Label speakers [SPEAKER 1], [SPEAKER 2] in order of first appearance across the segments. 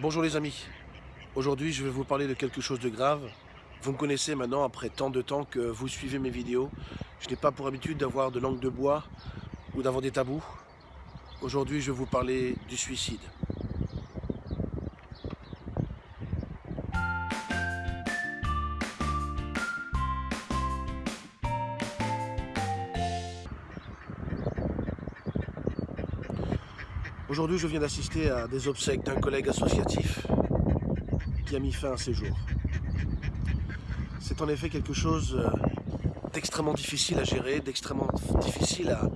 [SPEAKER 1] Bonjour les amis, aujourd'hui je vais vous parler de quelque chose de grave. Vous me connaissez maintenant après tant de temps que vous suivez mes vidéos. Je n'ai pas pour habitude d'avoir de langue de bois ou d'avoir des tabous. Aujourd'hui je vais vous parler du suicide. Aujourd'hui, je viens d'assister à des obsèques d'un collègue associatif qui a mis fin à ses jours. C'est en effet quelque chose euh, d'extrêmement difficile à gérer, d'extrêmement difficile à,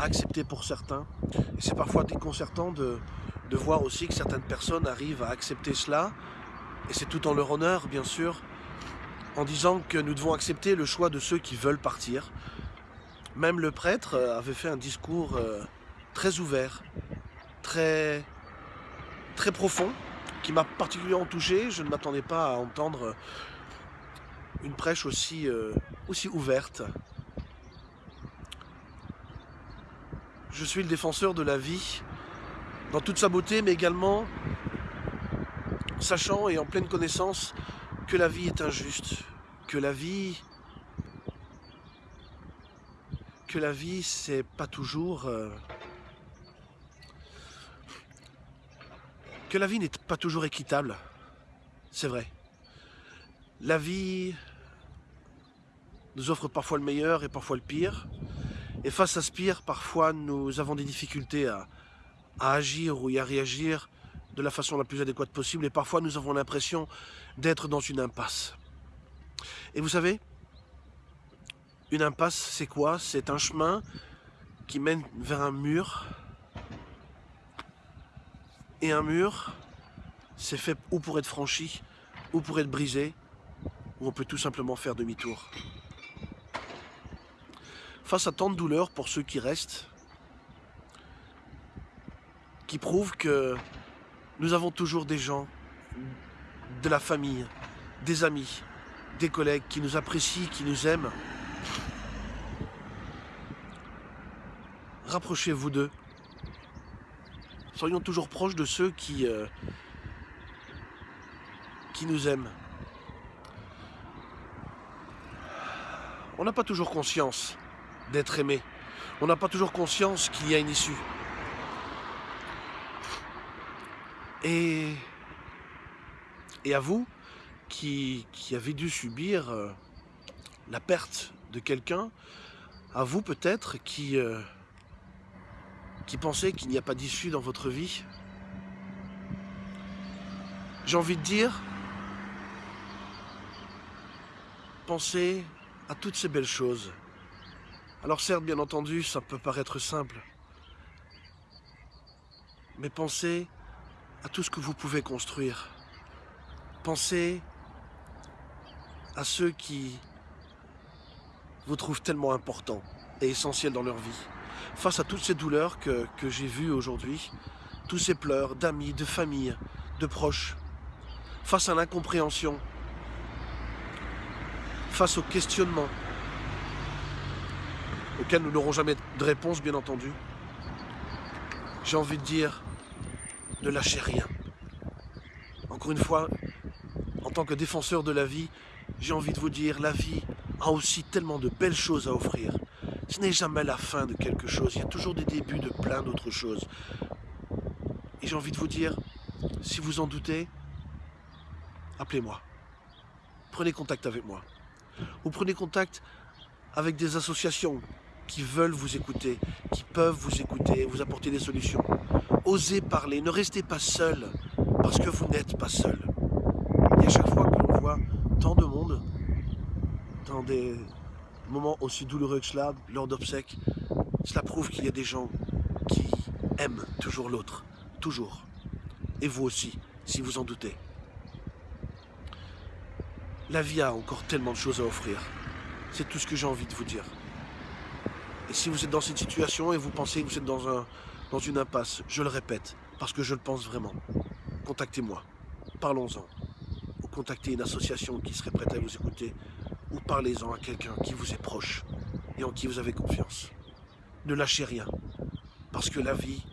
[SPEAKER 1] accepter pour certains. Et c'est parfois déconcertant de, voir aussi que certaines personnes arrivent à accepter cela, et c'est tout en leur honneur, bien sûr, en disant que nous devons accepter le choix de ceux qui veulent partir. Même le prêtre euh, avait fait un discours euh, très ouvert, très, profond, qui m'a particulièrement touché. Je ne m'attendais pas à entendre une prêche aussi, euh, aussi ouverte. Je suis le défenseur de la vie dans toute sa beauté, mais également sachant et en pleine connaissance que la vie est injuste, que la vie que la vie c'est pas toujours euh, que la vie n'est pas toujours équitable, c'est vrai. La vie nous offre parfois le meilleur et parfois le pire. Et face à ce pire, parfois nous avons des difficultés à, agir ou à réagir de la façon la plus adéquate possible. Et parfois nous avons l'impression d'être dans une impasse. Et vous savez, une impasse c'est quoi? C'est un chemin qui mène vers un mur et un mur, c'est fait ou pour être franchi, ou pour être brisé, ou on peut tout simplement faire demi-tour. Face à tant de douleurs pour ceux qui restent, qui prouvent que nous avons toujours des gens, de la famille, des amis, des collègues qui nous apprécient, qui nous aiment. Rapprochez-vous d'eux, soyons toujours proches de ceux qui, euh, qui nous aiment. On n'a pas toujours conscience d'être aimé. On n'a pas toujours conscience qu'il y a une issue. Et, à vous, qui, qui avez dû subir euh, la perte de quelqu'un, à vous peut-être qui... Euh, qui pensez qu'il n'y a pas d'issue dans votre vie, j'ai envie de dire, pensez à toutes ces belles choses. Alors certes, bien entendu, ça peut paraître simple, mais pensez à tout ce que vous pouvez construire. Pensez à ceux qui vous trouvent tellement importants et essentiels dans leur vie face à toutes ces douleurs que, j'ai vues aujourd'hui, tous ces pleurs d'amis, de famille, de proches, face à l'incompréhension, face au questionnement, auquel nous n'aurons jamais de réponse, bien entendu, j'ai envie de dire, ne lâchez rien. Encore une fois, en tant que défenseur de la vie, j'ai envie de vous dire, la vie a aussi tellement de belles choses à offrir. Ce n'est jamais la fin de quelque chose, il y a toujours des débuts de plein d'autres choses. Et j'ai envie de vous dire, si vous en doutez, appelez-moi. Prenez contact avec moi. Ou prenez contact avec des associations qui veulent vous écouter, qui peuvent vous écouter et vous apporter des solutions. Osez parler, ne restez pas seul, parce que vous n'êtes pas seul. Et à chaque fois que l'on voit tant de monde dans des moment aussi douloureux que cela, lors d'obsèques, cela prouve qu'il y a des gens qui aiment toujours l'autre, toujours. Et vous aussi, si vous en doutez. La vie a encore tellement de choses à offrir. C'est tout ce que j'ai envie de vous dire. Et si vous êtes dans cette situation et vous pensez que vous êtes dans, un, dans une impasse, je le répète, parce que je le pense vraiment, contactez-moi, parlons-en, ou contactez une association qui serait prête à vous écouter, ou parlez-en à quelqu'un qui vous est proche et en qui vous avez confiance. Ne lâchez rien, parce que la vie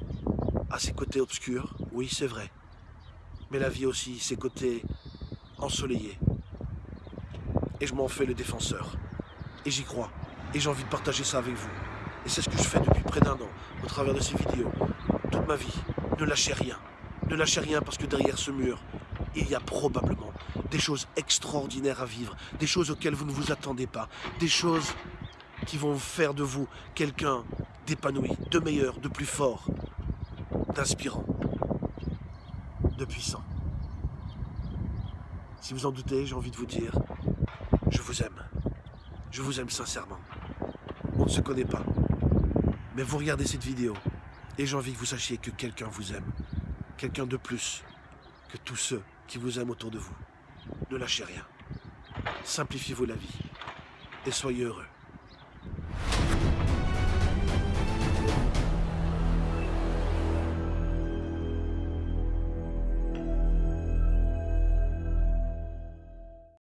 [SPEAKER 1] a ses côtés obscurs, oui c'est vrai, Mais la vie aussi, ses côtés ensoleillés. Et je m'en fais le défenseur. Et j'y crois. Et j'ai envie de partager ça avec vous. Et c'est ce que je fais depuis près d'un an, au travers de ces vidéos. Toute ma vie. Ne lâchez rien. Ne lâchez rien parce que derrière ce mur, il y a probablement des choses extraordinaires à vivre, des choses auxquelles vous ne vous attendez pas, des choses qui vont faire de vous quelqu'un d'épanoui, de meilleur, de plus fort, d'inspirant, de puissant. Si vous en doutez, j'ai envie de vous dire, je vous aime. Je vous aime sincèrement. On ne se connaît pas. Mais vous regardez cette vidéo et j'ai envie que vous sachiez que quelqu'un vous aime. Quelqu'un de plus que tous ceux qui vous aiment autour de vous. Ne lâchez rien. Simplifiez-vous la vie et soyez heureux.